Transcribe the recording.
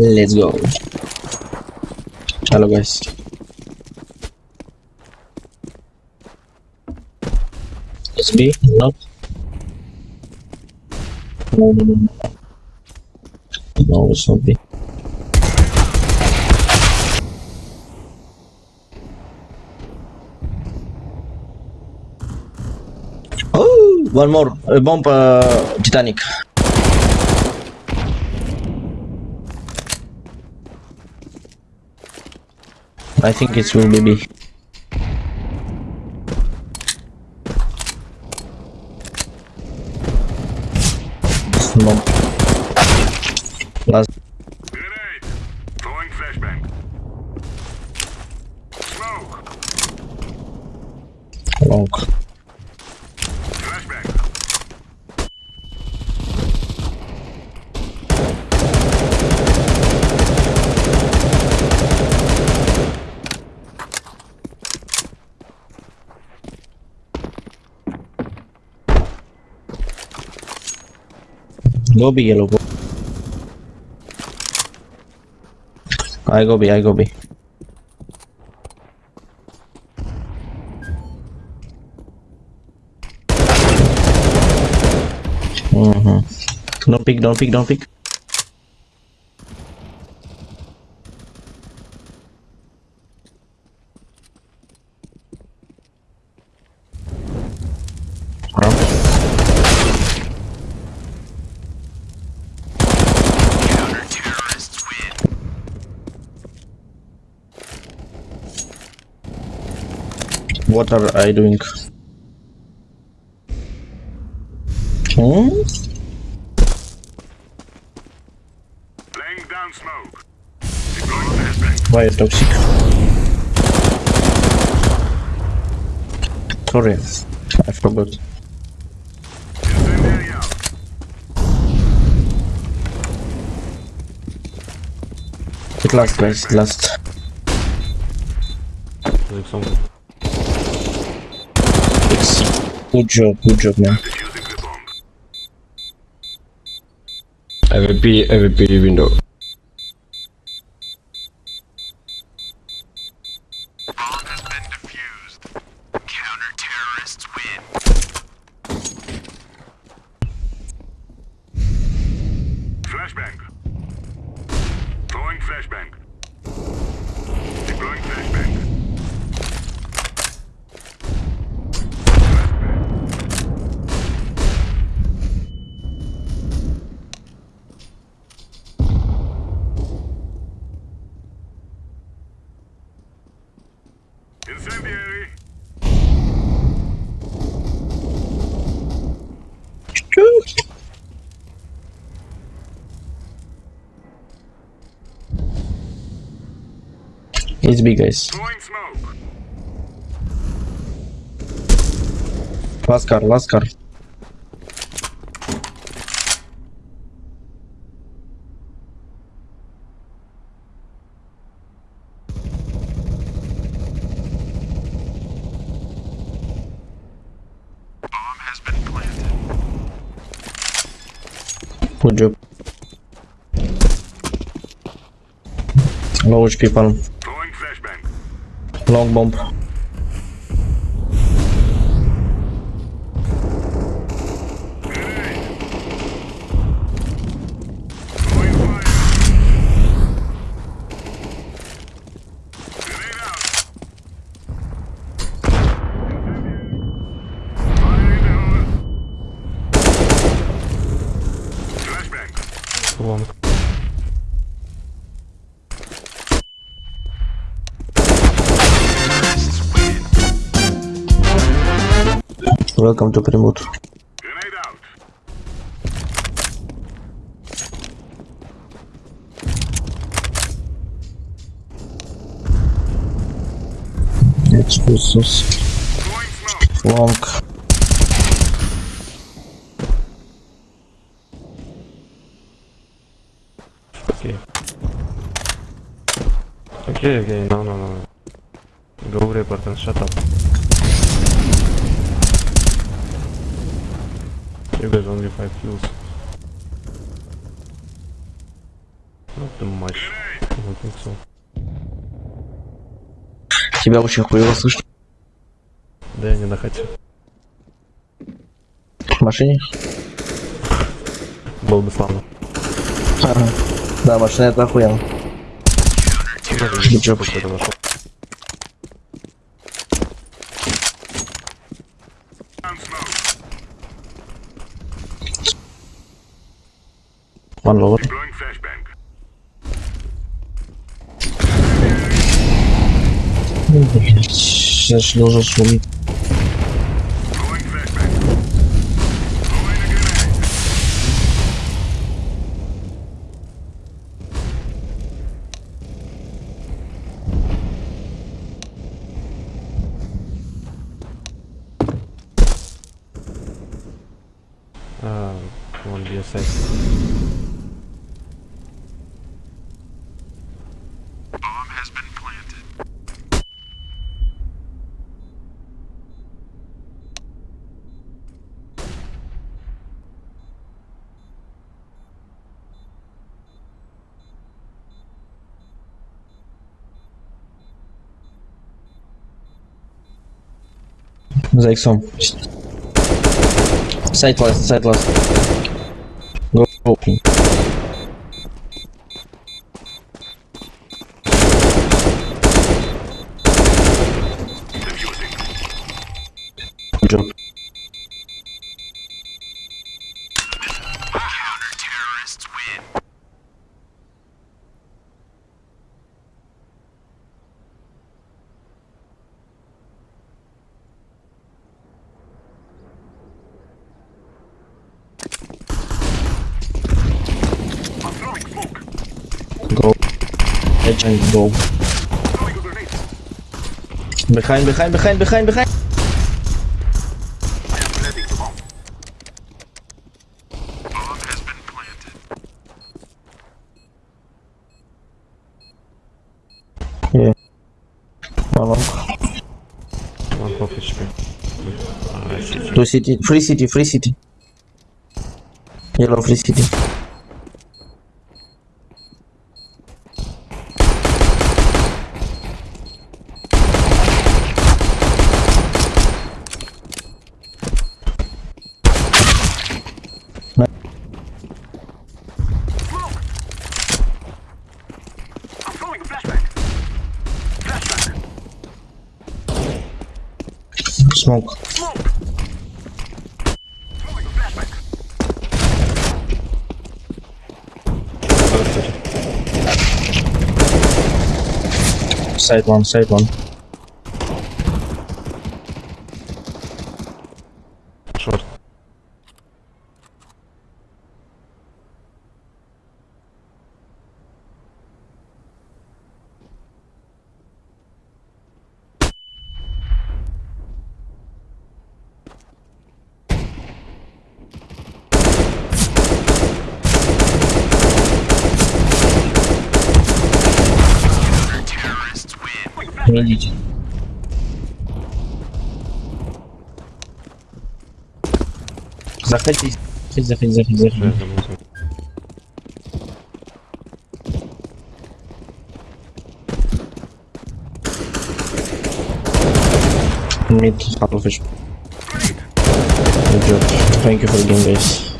Let's go. चलो guys. Let's be no. No, it's not B. Oh, one more. Uh, bomb uh, Titanic. I think it will be B. Last. Grenade! Throwing flashbang. Smoke! Long. Flashbang. Go B, yellow. Go. I go B. I go B. Mm-hmm. Don't pick. Don't pick. Don't pick. What are I doing? Hmm? Laying down smoke. Deploying flashbang. Toxic? Sorry, I forgot. Incendiary out. It last, guys. it Last. Good job. Good job, man. Defusing the bomb. AVP, AVP window. Bomb has been defused. Counter-terrorists win. Flashbang. Throwing flashbang. Deploying flashbang. Incendiary. It's big, guys. Last car. Last car. Good job. Low HP palm. Long bomb. Welcome to Примут. Экскурсус. Лонг. Окей, окей, no, no, no. Go report and shut up. You guys only 5 kills. Not too much. I don't think so. Тебя очень хуево слышно. Да я не на хате. В машине? Было бы славно. Ага. Да, машина это охуенно. Какой-то нашел. And One lower. Blowing flashbang. Сейчас должен шуметь. Blowing flashbang. Throwing a grenade. Zake some. Sight last, sight last. Go open. Edge and go. Throwing a grenade. Behind, behind, behind, behind, behind. I am planting the bomb. Bomb has been planted. Yeah. One long. One half HP. А, сити. Two city. Free city, free city. Yellow free city. Smoke. Side one, side one. родителей. Заходи, заходи, заходи, заходи. Mid, half of it. Good job. Thank you for the game, guys.